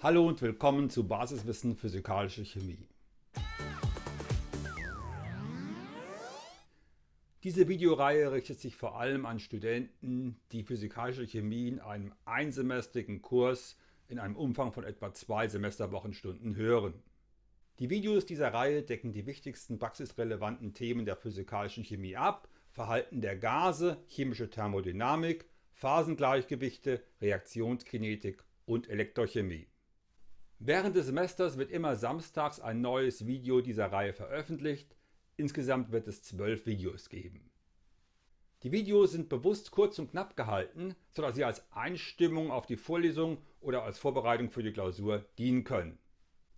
Hallo und willkommen zu Basiswissen Physikalische Chemie. Diese Videoreihe richtet sich vor allem an Studenten, die Physikalische Chemie in einem einsemestrigen Kurs in einem Umfang von etwa zwei Semesterwochenstunden hören. Die Videos dieser Reihe decken die wichtigsten praxisrelevanten Themen der Physikalischen Chemie ab, Verhalten der Gase, chemische Thermodynamik, Phasengleichgewichte, Reaktionskinetik und Elektrochemie. Während des Semesters wird immer samstags ein neues Video dieser Reihe veröffentlicht, insgesamt wird es zwölf Videos geben. Die Videos sind bewusst kurz und knapp gehalten, sodass sie als Einstimmung auf die Vorlesung oder als Vorbereitung für die Klausur dienen können.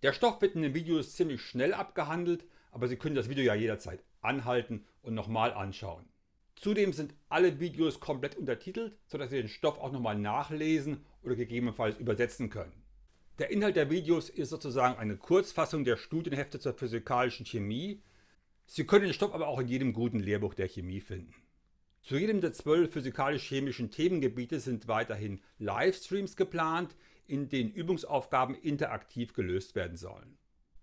Der Stoff wird in den Videos ziemlich schnell abgehandelt, aber Sie können das Video ja jederzeit anhalten und nochmal anschauen. Zudem sind alle Videos komplett untertitelt, sodass Sie den Stoff auch nochmal nachlesen oder gegebenenfalls übersetzen können. Der Inhalt der Videos ist sozusagen eine Kurzfassung der Studienhefte zur physikalischen Chemie. Sie können den Stoff aber auch in jedem guten Lehrbuch der Chemie finden. Zu jedem der zwölf physikalisch-chemischen Themengebiete sind weiterhin Livestreams geplant, in denen Übungsaufgaben interaktiv gelöst werden sollen.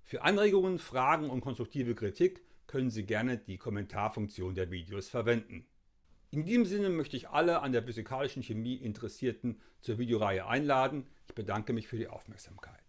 Für Anregungen, Fragen und konstruktive Kritik können Sie gerne die Kommentarfunktion der Videos verwenden. In diesem Sinne möchte ich alle an der physikalischen Chemie Interessierten zur Videoreihe einladen. Ich bedanke mich für die Aufmerksamkeit.